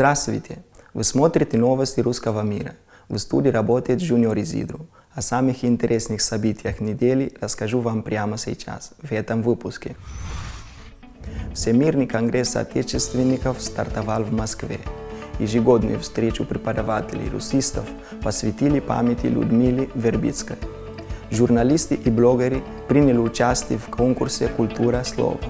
Здравствуйте! Вы смотрите новости русского мира. В студии работает Junior Изидру. О самых интересных событиях недели расскажу вам прямо сейчас, в этом выпуске. Всемирный конгресс отечественников стартовал в Москве. Ежегодную встречу преподавателей русистов посвятили памяти Людмилы Вербицкой. Журналисты и блогеры приняли участие в конкурсе «Культура слова».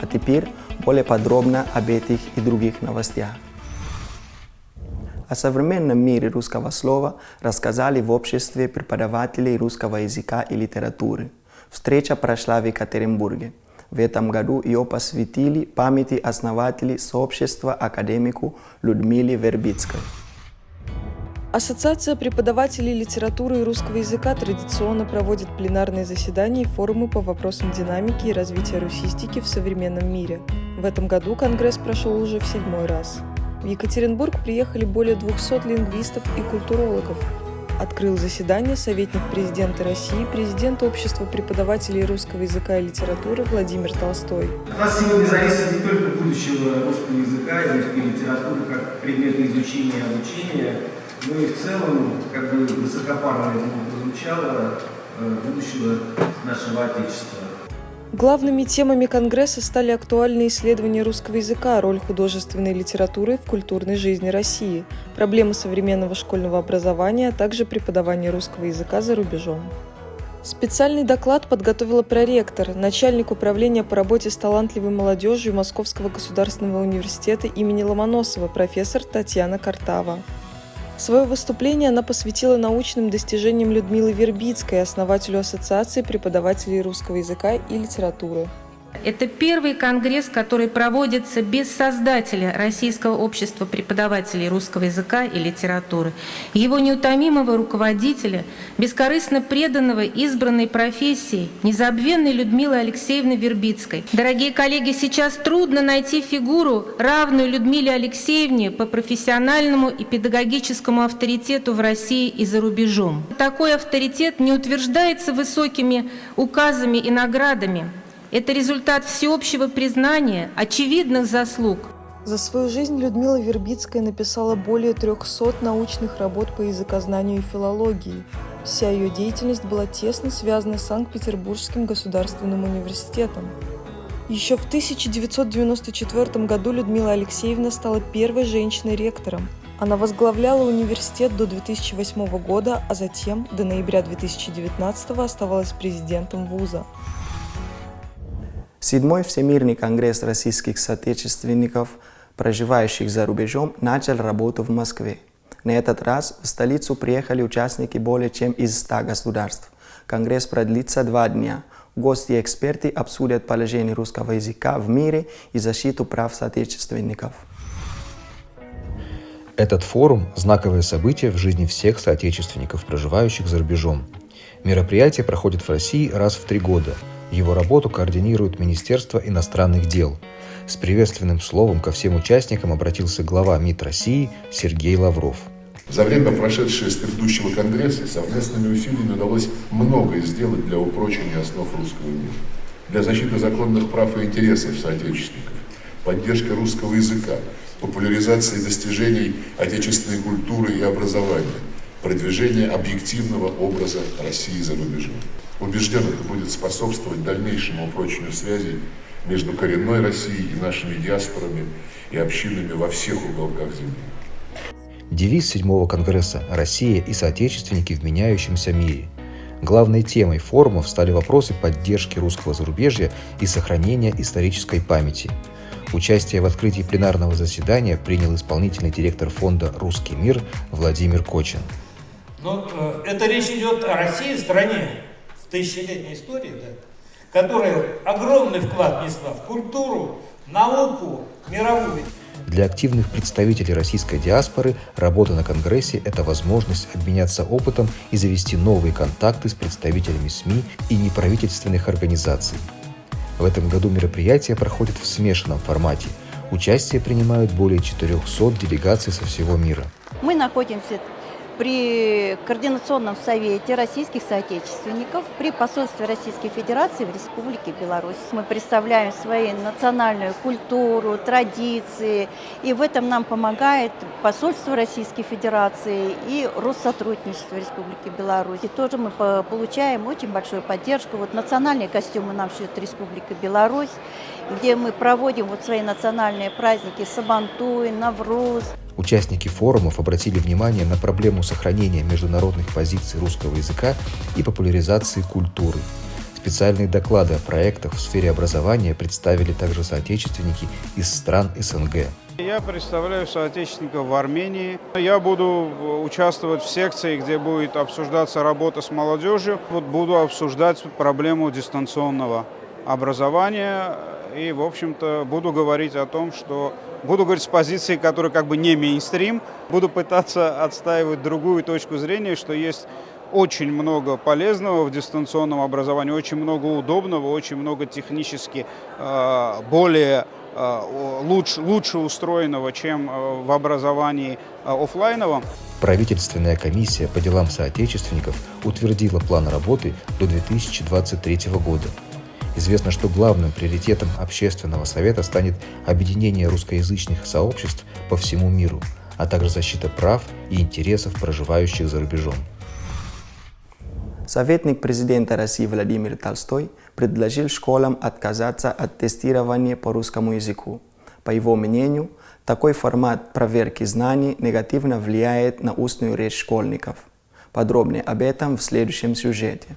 А теперь более подробно об этих и других новостях. О современном мире русского слова рассказали в обществе преподавателей русского языка и литературы. Встреча прошла в Екатеринбурге. В этом году ее посвятили памяти основателей сообщества академику Людмиле Вербицкой. Ассоциация преподавателей литературы и русского языка традиционно проводит пленарные заседания и форумы по вопросам динамики и развития русистики в современном мире. В этом году Конгресс прошел уже в седьмой раз. В Екатеринбург приехали более 200 лингвистов и культурологов. Открыл заседание советник президента России, президент Общества преподавателей русского языка и литературы Владимир Толстой. От нас сегодня зависит не только будущего русского языка и русской литературы как предмета изучения и обучения, ну и в целом, как бы высокопарно это прозвучало, э, будущего нашего Отечества. Главными темами Конгресса стали актуальные исследования русского языка, роль художественной литературы в культурной жизни России, проблемы современного школьного образования, а также преподавание русского языка за рубежом. Специальный доклад подготовила проректор, начальник управления по работе с талантливой молодежью Московского государственного университета имени Ломоносова, профессор Татьяна Картава. Свое выступление она посвятила научным достижениям Людмилы Вербицкой, основателю Ассоциации преподавателей русского языка и литературы. Это первый конгресс, который проводится без создателя Российского общества преподавателей русского языка и литературы, его неутомимого руководителя, бескорыстно преданного избранной профессии, незабвенной Людмилы Алексеевны Вербицкой. Дорогие коллеги, сейчас трудно найти фигуру, равную Людмиле Алексеевне по профессиональному и педагогическому авторитету в России и за рубежом. Такой авторитет не утверждается высокими указами и наградами, это результат всеобщего признания, очевидных заслуг. За свою жизнь Людмила Вербицкая написала более 300 научных работ по языкознанию и филологии. Вся ее деятельность была тесно связана с Санкт-Петербургским государственным университетом. Еще в 1994 году Людмила Алексеевна стала первой женщиной-ректором. Она возглавляла университет до 2008 года, а затем до ноября 2019 оставалась президентом вуза. Седьмой Всемирный конгресс российских соотечественников, проживающих за рубежом, начал работу в Москве. На этот раз в столицу приехали участники более чем из 100 государств. Конгресс продлится два дня. Гости и эксперты обсудят положение русского языка в мире и защиту прав соотечественников. Этот форум – знаковое событие в жизни всех соотечественников, проживающих за рубежом. Мероприятие проходит в России раз в три года – его работу координирует Министерство иностранных дел. С приветственным словом ко всем участникам обратился глава МИД России Сергей Лавров. За время, прошедшее с предыдущего Конгресса, совместными усилиями удалось многое сделать для упрочения основ русского мира, для защиты законных прав и интересов соотечественников, поддержки русского языка, популяризации достижений отечественной культуры и образования, продвижения объективного образа России за рубежом. Убежден, это будет способствовать дальнейшему упрочению связей между коренной Россией и нашими диаспорами и общинами во всех уголках Земли. Девиз седьмого конгресса «Россия и соотечественники в меняющемся мире». Главной темой форумов стали вопросы поддержки русского зарубежья и сохранения исторической памяти. Участие в открытии пленарного заседания принял исполнительный директор фонда «Русский мир» Владимир Кочин. Но э, это речь идет о России, стране, тысячелетней истории, да, которая огромный вклад несла в культуру, науку, мировую. Для активных представителей российской диаспоры работа на Конгрессе – это возможность обменяться опытом и завести новые контакты с представителями СМИ и неправительственных организаций. В этом году мероприятие проходит в смешанном формате. Участие принимают более 400 делегаций со всего мира. Мы находимся при Координационном совете российских соотечественников при посольстве Российской Федерации в Республике Беларусь. Мы представляем свою национальную культуру, традиции, и в этом нам помогает посольство Российской Федерации и Россотрудничество Республики Беларусь. И тоже мы получаем очень большую поддержку. Вот национальные костюмы нам шьет Республика Беларусь, где мы проводим вот свои национальные праздники Сабантуй, Навруз. Участники форумов обратили внимание на проблему сохранения международных позиций русского языка и популяризации культуры. Специальные доклады о проектах в сфере образования представили также соотечественники из стран СНГ. Я представляю соотечественников в Армении. Я буду участвовать в секции, где будет обсуждаться работа с молодежью. Вот буду обсуждать проблему дистанционного образования и, в общем-то, буду говорить о том, что буду говорить с позиции, которая как бы не мейнстрим, буду пытаться отстаивать другую точку зрения, что есть очень много полезного в дистанционном образовании, очень много удобного, очень много технически э, более э, лучше, лучше устроенного, чем э, в образовании офлайновом. Правительственная комиссия по делам соотечественников утвердила план работы до 2023 года. Известно, что главным приоритетом общественного совета станет объединение русскоязычных сообществ по всему миру, а также защита прав и интересов проживающих за рубежом. Советник президента России Владимир Толстой предложил школам отказаться от тестирования по русскому языку. По его мнению, такой формат проверки знаний негативно влияет на устную речь школьников. Подробнее об этом в следующем сюжете.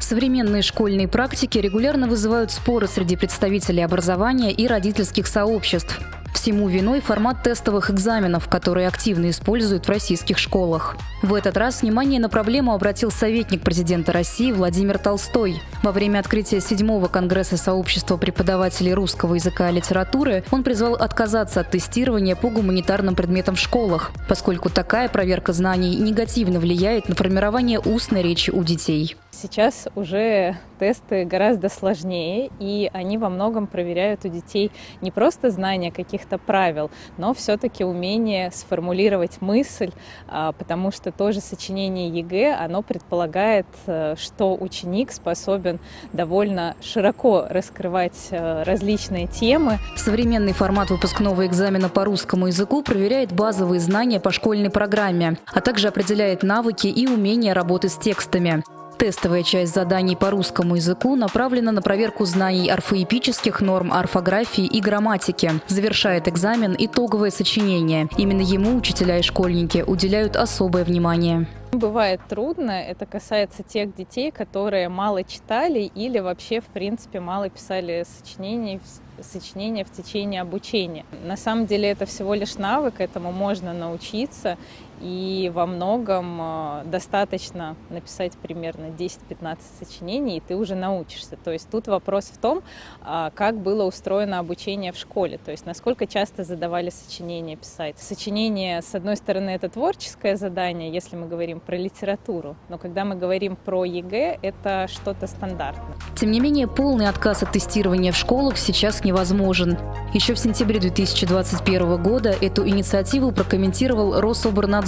Современные школьные практики регулярно вызывают споры среди представителей образования и родительских сообществ. Всему виной формат тестовых экзаменов, которые активно используют в российских школах. В этот раз внимание на проблему обратил советник президента России Владимир Толстой. Во время открытия седьмого Конгресса сообщества преподавателей русского языка и литературы он призвал отказаться от тестирования по гуманитарным предметам в школах, поскольку такая проверка знаний негативно влияет на формирование устной речи у детей. Сейчас уже тесты гораздо сложнее, и они во многом проверяют у детей не просто знание каких-то правил, но все-таки умение сформулировать мысль, а, потому что тоже сочинение ЕГЭ, оно предполагает, э, что ученик способен довольно широко раскрывать э, различные темы. Современный формат выпускного экзамена по русскому языку проверяет базовые знания по школьной программе, а также определяет навыки и умения работы с текстами. Тестовая часть заданий по русскому языку направлена на проверку знаний орфоэпических норм, орфографии и грамматики. Завершает экзамен итоговое сочинение. Именно ему учителя и школьники уделяют особое внимание. Бывает трудно, это касается тех детей, которые мало читали или вообще, в принципе, мало писали сочинений сочинения в течение обучения. На самом деле это всего лишь навык, этому можно научиться, и во многом э, достаточно написать примерно 10-15 сочинений, и ты уже научишься. То есть тут вопрос в том, а, как было устроено обучение в школе, то есть насколько часто задавали сочинения писать. Сочинение, с одной стороны, это творческое задание, если мы говорим про литературу, но когда мы говорим про ЕГЭ, это что-то стандартное. Тем не менее, полный отказ от тестирования в школах сейчас невозможен. Еще в сентябре 2021 года эту инициативу прокомментировал Рособорнадзор.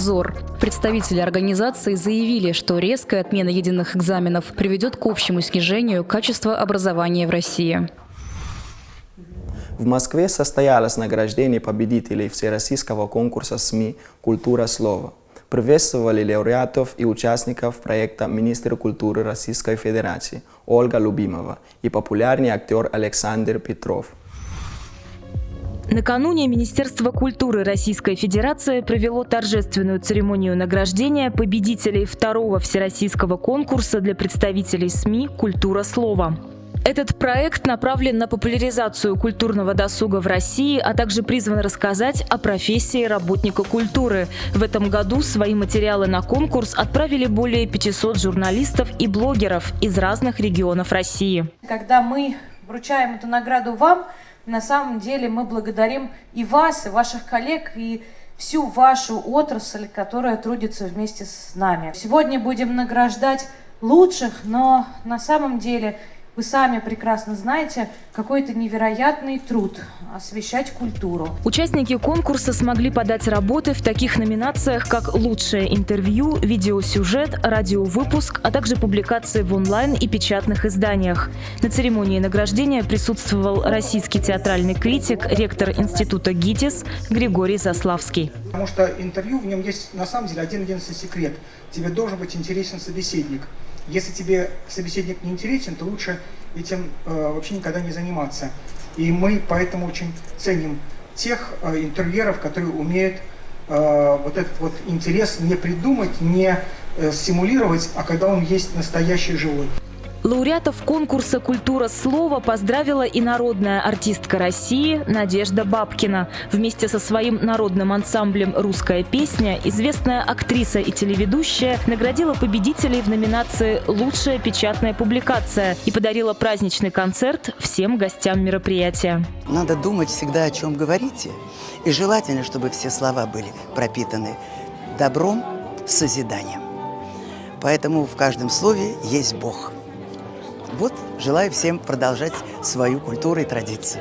Представители организации заявили, что резкая отмена единых экзаменов приведет к общему снижению качества образования в России. В Москве состоялось награждение победителей Всероссийского конкурса СМИ «Культура слова». Приветствовали лауреатов и участников проекта министр культуры Российской Федерации Ольга Любимова и популярный актер Александр Петров. Накануне Министерство культуры Российской Федерации провело торжественную церемонию награждения победителей второго всероссийского конкурса для представителей СМИ «Культура слова». Этот проект направлен на популяризацию культурного досуга в России, а также призван рассказать о профессии работника культуры. В этом году свои материалы на конкурс отправили более 500 журналистов и блогеров из разных регионов России. Когда мы вручаем эту награду вам, на самом деле мы благодарим и вас, и ваших коллег, и всю вашу отрасль, которая трудится вместе с нами. Сегодня будем награждать лучших, но на самом деле вы сами прекрасно знаете, какой это невероятный труд освещать культуру. Участники конкурса смогли подать работы в таких номинациях, как «Лучшее интервью», «Видеосюжет», «Радиовыпуск», а также публикации в онлайн и печатных изданиях. На церемонии награждения присутствовал российский театральный критик, ректор Института ГИТИС Григорий Заславский. Потому что интервью, в нем есть на самом деле один-единственный секрет. Тебе должен быть интересен собеседник. Если тебе собеседник не интересен, то лучше этим э, вообще никогда не заниматься. И мы поэтому очень ценим тех э, интервьюеров, которые умеют э, вот этот вот интерес не придумать, не э, симулировать, а когда он есть настоящий живой. Лауреатов конкурса «Культура слова» поздравила и народная артистка России Надежда Бабкина. Вместе со своим народным ансамблем «Русская песня» известная актриса и телеведущая наградила победителей в номинации «Лучшая печатная публикация» и подарила праздничный концерт всем гостям мероприятия. Надо думать всегда, о чем говорите. И желательно, чтобы все слова были пропитаны добром, созиданием. Поэтому в каждом слове есть Бог – вот, желаю всем продолжать свою культуру и традиции.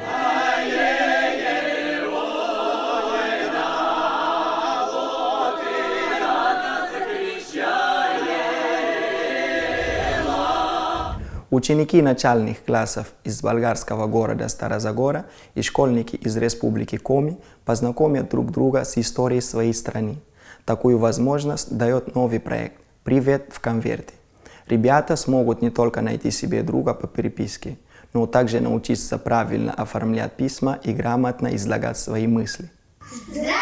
Ученики начальных классов из болгарского города Старозагора и школьники из Республики Коми познакомят друг друга с историей своей страны. Такую возможность дает новый проект «Привет в конверте». Ребята смогут не только найти себе друга по переписке, но также научиться правильно оформлять письма и грамотно излагать свои мысли. Здравствуйте,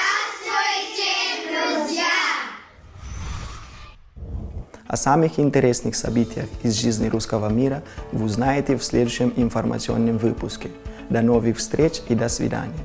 друзья! О самых интересных событиях из жизни русского мира вы узнаете в следующем информационном выпуске. До новых встреч и до свидания!